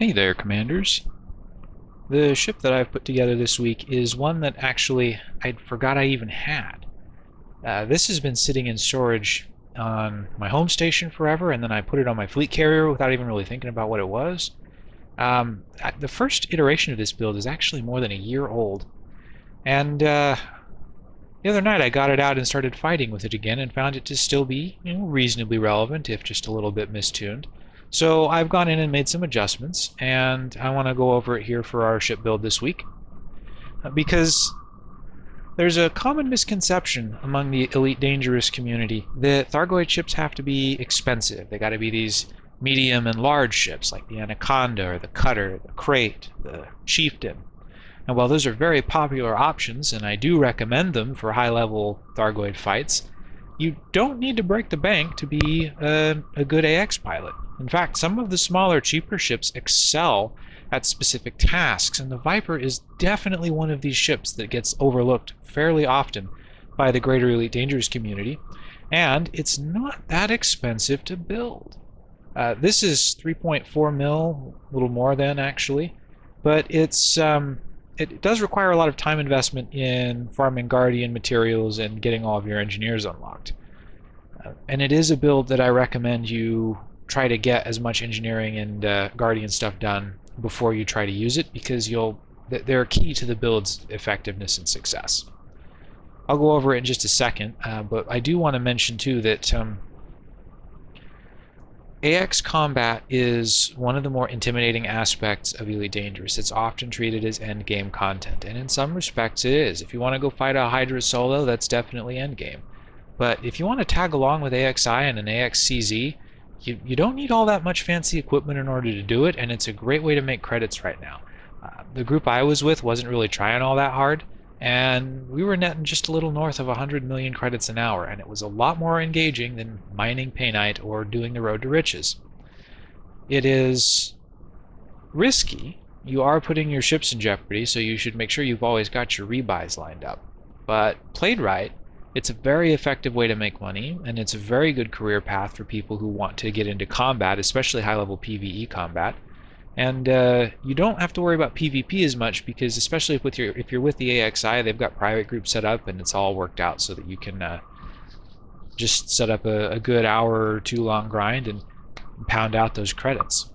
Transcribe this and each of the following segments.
Hey there, Commanders. The ship that I've put together this week is one that actually I forgot I even had. Uh, this has been sitting in storage on my home station forever, and then I put it on my fleet carrier without even really thinking about what it was. Um, the first iteration of this build is actually more than a year old, and uh, the other night I got it out and started fighting with it again and found it to still be you know, reasonably relevant, if just a little bit mistuned. So I've gone in and made some adjustments, and I want to go over it here for our ship build this week. Uh, because there's a common misconception among the Elite Dangerous community that Thargoid ships have to be expensive. They got to be these medium and large ships like the Anaconda or the Cutter, the Krait, the Chieftain. And while those are very popular options, and I do recommend them for high-level Thargoid fights, you don't need to break the bank to be a, a good AX pilot. In fact, some of the smaller, cheaper ships excel at specific tasks, and the Viper is definitely one of these ships that gets overlooked fairly often by the greater Elite Dangerous community, and it's not that expensive to build. Uh, this is 3.4 mil, a little more than actually, but it's um, it does require a lot of time investment in farming Guardian materials and getting all of your engineers unlocked. Uh, and it is a build that I recommend you try to get as much engineering and uh, Guardian stuff done before you try to use it because you'll they're key to the build's effectiveness and success. I'll go over it in just a second, uh, but I do want to mention too that um, AX combat is one of the more intimidating aspects of Elite Dangerous. It's often treated as endgame content, and in some respects it is. If you want to go fight a Hydra solo, that's definitely endgame. But if you want to tag along with AXI and an AXCZ, you, you don't need all that much fancy equipment in order to do it, and it's a great way to make credits right now. Uh, the group I was with wasn't really trying all that hard, and we were netting just a little north of 100 million credits an hour, and it was a lot more engaging than mining Painite or doing the Road to Riches. It is risky. You are putting your ships in jeopardy, so you should make sure you've always got your rebuys lined up. But played right, it's a very effective way to make money, and it's a very good career path for people who want to get into combat, especially high-level PvE combat. And uh, you don't have to worry about PvP as much because, especially if with your if you're with the AXI, they've got private groups set up and it's all worked out so that you can uh, just set up a, a good hour or two long grind and pound out those credits.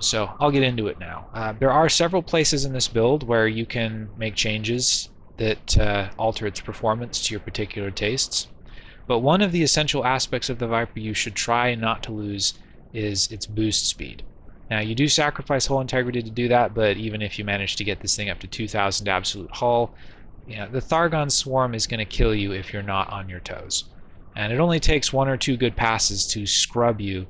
So I'll get into it now. Uh, there are several places in this build where you can make changes that uh, alter its performance to your particular tastes. But one of the essential aspects of the Viper you should try not to lose is its boost speed. Now you do sacrifice hull integrity to do that, but even if you manage to get this thing up to 2,000 absolute hull, you know, the Thargon Swarm is going to kill you if you're not on your toes. And it only takes one or two good passes to scrub you.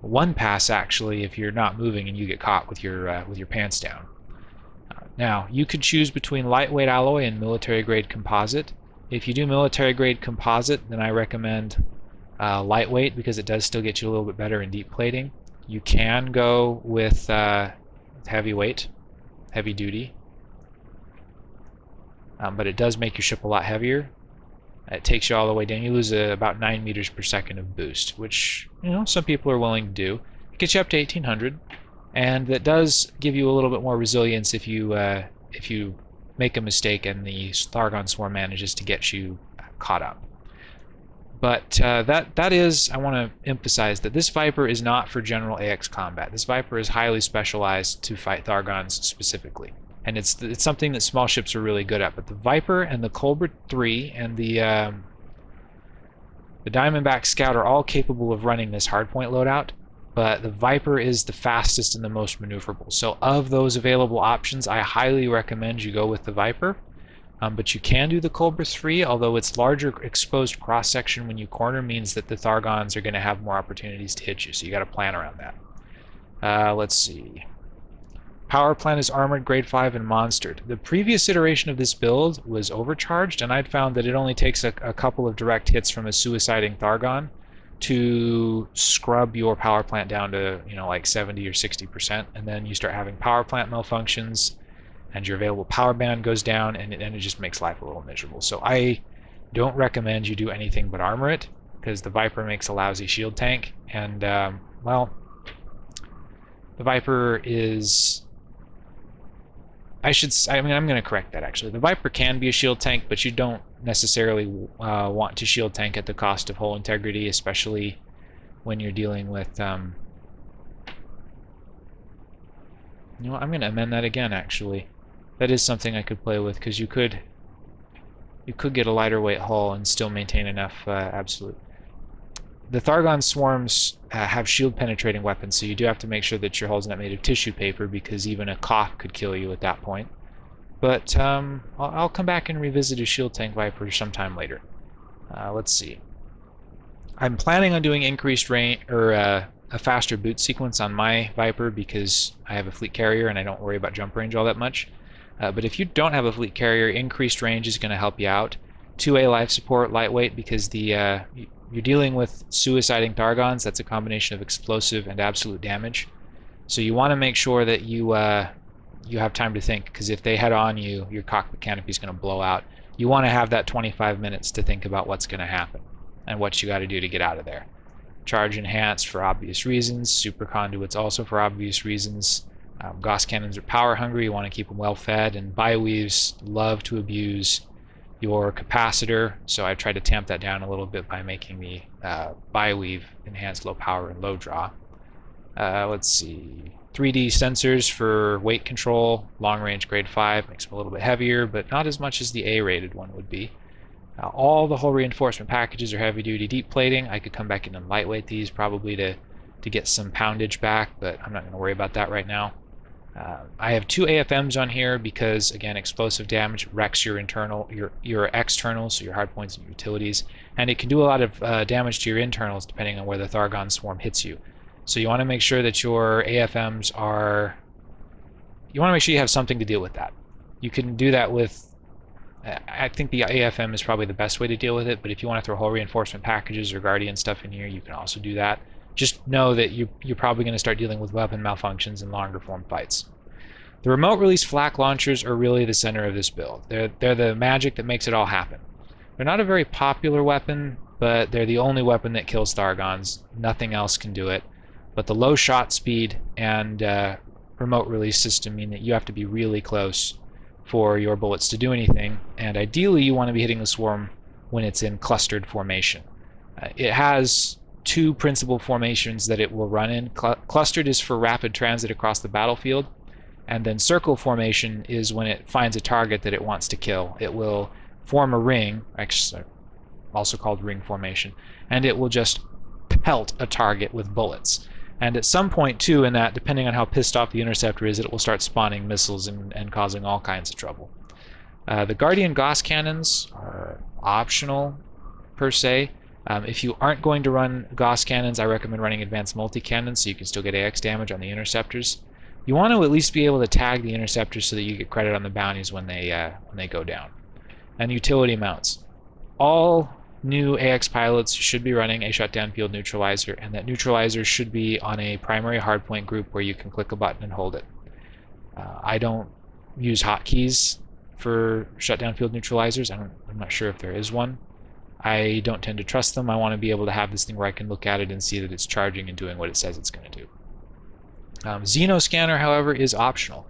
One pass actually if you're not moving and you get caught with your uh, with your pants down. Now, you could choose between lightweight alloy and military grade composite. If you do military grade composite, then I recommend uh, lightweight because it does still get you a little bit better in deep plating. You can go with uh, heavyweight, heavy duty, um, but it does make your ship a lot heavier. It takes you all the way down. You lose uh, about 9 meters per second of boost, which you know some people are willing to do. It gets you up to 1800 and that does give you a little bit more resilience if you uh, if you make a mistake and the Thargon Swarm manages to get you caught up. But uh, that that is, I want to emphasize that this Viper is not for general AX combat. This Viper is highly specialized to fight Thargons specifically. And it's it's something that small ships are really good at. But the Viper and the Cobra 3 and the um, the Diamondback Scout are all capable of running this hardpoint loadout but the Viper is the fastest and the most maneuverable. So of those available options, I highly recommend you go with the Viper. Um, but you can do the Cobra 3, although its larger exposed cross-section when you corner means that the Thargons are going to have more opportunities to hit you, so you got to plan around that. Uh, let's see. Power plant is armored, grade 5, and monstered. The previous iteration of this build was overcharged, and I'd found that it only takes a, a couple of direct hits from a suiciding Thargon to scrub your power plant down to you know like 70 or 60 percent and then you start having power plant malfunctions and your available power band goes down and it, it just makes life a little miserable. So I don't recommend you do anything but armor it because the Viper makes a lousy shield tank and um, well The Viper is... I should... I mean, I'm going to correct that, actually. The Viper can be a shield tank, but you don't necessarily uh, want to shield tank at the cost of hull integrity, especially when you're dealing with... Um, you know, I'm going to amend that again, actually. That is something I could play with, because you could you could get a lighter weight hull and still maintain enough uh, absolute. The Thargon swarms uh, have shield penetrating weapons, so you do have to make sure that your hull's not made of tissue paper, because even a cough could kill you at that point. But um, I'll, I'll, come back and revisit a shield tank Viper sometime later. Uh, let's see. I'm planning on doing increased range or uh, a faster boot sequence on my Viper because I have a fleet carrier and I don't worry about jump range all that much. Uh, but if you don't have a fleet carrier, increased range is going to help you out. 2A life support, lightweight, because the uh, you're dealing with suiciding Thargons. That's a combination of explosive and absolute damage. So you want to make sure that you uh, you have time to think, because if they head on you, your cockpit canopy is going to blow out. You want to have that 25 minutes to think about what's going to happen and what you got to do to get out of there. Charge enhanced for obvious reasons. Super conduits also for obvious reasons. Um, Gauss cannons are power hungry. You want to keep them well fed. And bioweaves love to abuse your capacitor. So I tried to tamp that down a little bit by making the uh, bioweave enhanced low power and low draw. Uh, let's see. 3D sensors for weight control, long range grade 5, makes them a little bit heavier, but not as much as the A rated one would be. Uh, all the hull reinforcement packages are heavy duty deep plating. I could come back in and lightweight these probably to, to get some poundage back, but I'm not going to worry about that right now. Uh, I have two AFMs on here because again explosive damage wrecks your internal your your externals so your hardpoints and utilities and it can do a lot of uh, damage to your internals depending on where the Thargon swarm hits you. So you want to make sure that your AFMs are you want to make sure you have something to deal with that. You can do that with I think the AFM is probably the best way to deal with it but if you want to throw hull reinforcement packages or guardian stuff in here you can also do that just know that you, you're probably going to start dealing with weapon malfunctions in longer form fights. The remote release flak launchers are really the center of this build. They're, they're the magic that makes it all happen. They're not a very popular weapon, but they're the only weapon that kills Thargons. Nothing else can do it. But the low shot speed and uh, remote release system mean that you have to be really close for your bullets to do anything, and ideally you want to be hitting the swarm when it's in clustered formation. Uh, it has two principal formations that it will run in. Cl clustered is for rapid transit across the battlefield, and then circle formation is when it finds a target that it wants to kill. It will form a ring, also called ring formation, and it will just pelt a target with bullets. And at some point, too, in that, depending on how pissed off the interceptor is, it will start spawning missiles and, and causing all kinds of trouble. Uh, the Guardian Gauss cannons are optional, per se. Um, if you aren't going to run Gauss cannons, I recommend running advanced multi-cannons so you can still get AX damage on the interceptors. You want to at least be able to tag the interceptors so that you get credit on the bounties when they uh, when they go down. And utility mounts. All new AX pilots should be running a shutdown field neutralizer, and that neutralizer should be on a primary hardpoint group where you can click a button and hold it. Uh, I don't use hotkeys for shutdown field neutralizers. I am not sure if there is one. I don't tend to trust them. I want to be able to have this thing where I can look at it and see that it's charging and doing what it says it's going to do. Um, Xenoscanner, however, is optional.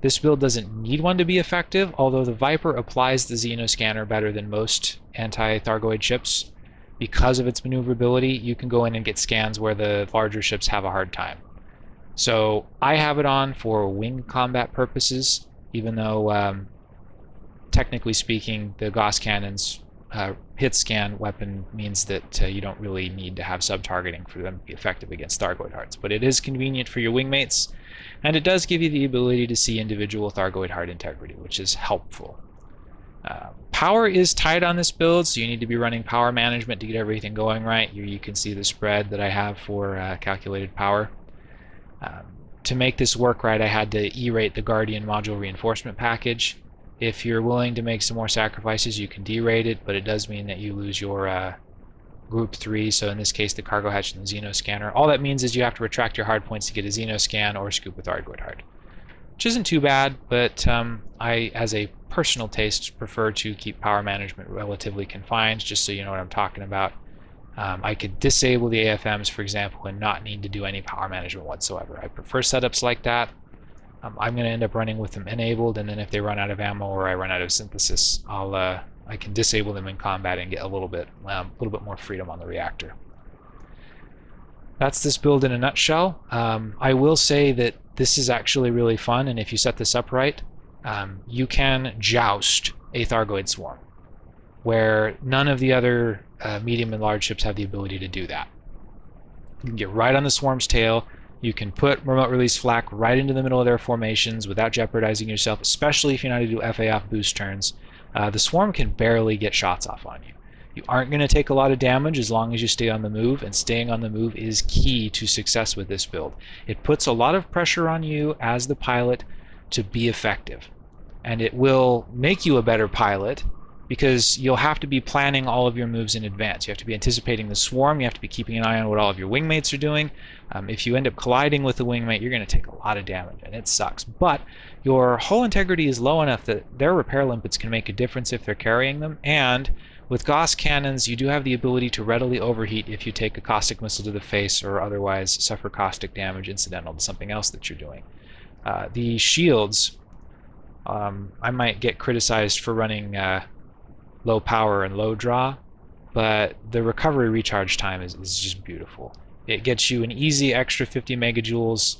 This build doesn't need one to be effective, although the Viper applies the Xenoscanner better than most anti-Thargoid ships. Because of its maneuverability, you can go in and get scans where the larger ships have a hard time. So I have it on for wing combat purposes, even though um, technically speaking, the Gauss cannons uh, hit scan weapon means that uh, you don't really need to have sub-targeting for them to be effective against Thargoid hearts. But it is convenient for your wingmates, and it does give you the ability to see individual Thargoid heart integrity, which is helpful. Uh, power is tight on this build, so you need to be running power management to get everything going right. Here you can see the spread that I have for uh, calculated power. Um, to make this work right, I had to E-rate the Guardian module reinforcement package. If you're willing to make some more sacrifices, you can derate it, but it does mean that you lose your uh, group 3, so in this case the cargo hatch and the Xeno scanner. All that means is you have to retract your hard points to get a Xeno scan or scoop with Thargoid hard. Which isn't too bad, but um, I, as a personal taste, prefer to keep power management relatively confined, just so you know what I'm talking about. Um, I could disable the AFMs, for example, and not need to do any power management whatsoever. I prefer setups like that. Um, I'm going to end up running with them enabled, and then if they run out of ammo or I run out of synthesis, I'll uh, I can disable them in combat and get a little bit um, a little bit more freedom on the reactor. That's this build in a nutshell. Um, I will say that this is actually really fun, and if you set this up right, um, you can joust a Thargoid swarm, where none of the other uh, medium and large ships have the ability to do that. You can get right on the swarm's tail, you can put remote release flak right into the middle of their formations without jeopardizing yourself, especially if you know how to do FA off boost turns. Uh, the swarm can barely get shots off on you. You aren't going to take a lot of damage as long as you stay on the move, and staying on the move is key to success with this build. It puts a lot of pressure on you as the pilot to be effective, and it will make you a better pilot because you'll have to be planning all of your moves in advance. You have to be anticipating the swarm, you have to be keeping an eye on what all of your wingmates are doing. Um, if you end up colliding with a wingmate, you're going to take a lot of damage, and it sucks. But your hull integrity is low enough that their repair limpets can make a difference if they're carrying them, and with Gauss cannons, you do have the ability to readily overheat if you take a caustic missile to the face or otherwise suffer caustic damage incidental to something else that you're doing. Uh, the shields, um, I might get criticized for running uh, low power and low draw, but the recovery recharge time is, is just beautiful. It gets you an easy extra 50 megajoules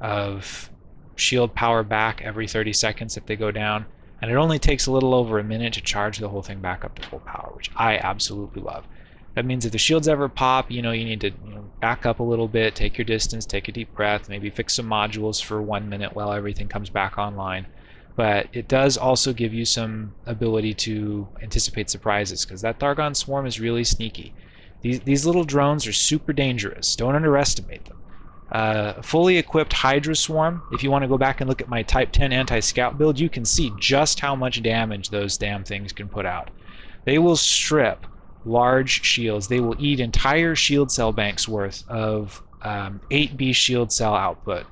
of shield power back every 30 seconds if they go down, and it only takes a little over a minute to charge the whole thing back up to full power, which I absolutely love. That means if the shields ever pop, you know, you need to you know, back up a little bit, take your distance, take a deep breath, maybe fix some modules for one minute while everything comes back online but it does also give you some ability to anticipate surprises because that Thargon swarm is really sneaky. These, these little drones are super dangerous. Don't underestimate them. Uh, fully equipped Hydra Swarm, if you want to go back and look at my Type 10 anti-scout build, you can see just how much damage those damn things can put out. They will strip large shields. They will eat entire shield cell banks worth of um, 8B shield cell output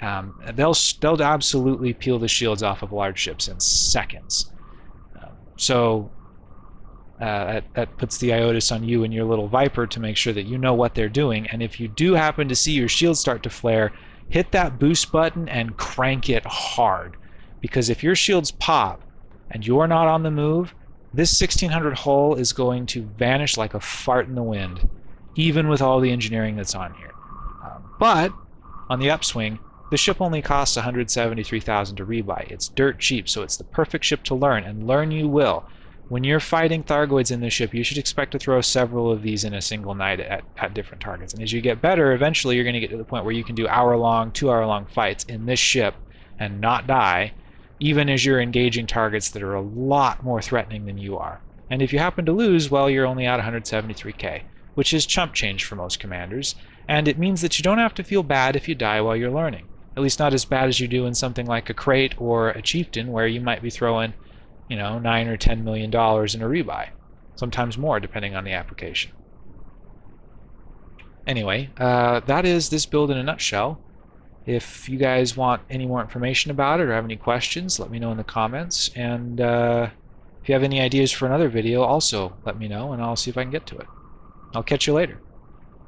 um, they'll they'll absolutely peel the shields off of large ships in seconds. Um, so uh, that, that puts the IOTAS on you and your little Viper to make sure that you know what they're doing. And if you do happen to see your shield start to flare, hit that boost button and crank it hard. Because if your shields pop and you're not on the move, this 1600 hull is going to vanish like a fart in the wind, even with all the engineering that's on here. Um, but on the upswing, the ship only costs 173,000 to rebuy. It's dirt cheap, so it's the perfect ship to learn, and learn you will. When you're fighting Thargoids in this ship, you should expect to throw several of these in a single night at, at different targets. And as you get better, eventually you're going to get to the point where you can do hour-long, two-hour-long fights in this ship and not die, even as you're engaging targets that are a lot more threatening than you are. And if you happen to lose, well, you're only at 173k, which is chump change for most commanders, and it means that you don't have to feel bad if you die while you're learning. At least not as bad as you do in something like a Krait or a chieftain where you might be throwing, you know, nine or ten million dollars in a rebuy. Sometimes more depending on the application. Anyway, uh, that is this build in a nutshell. If you guys want any more information about it or have any questions, let me know in the comments. And uh, if you have any ideas for another video, also let me know and I'll see if I can get to it. I'll catch you later.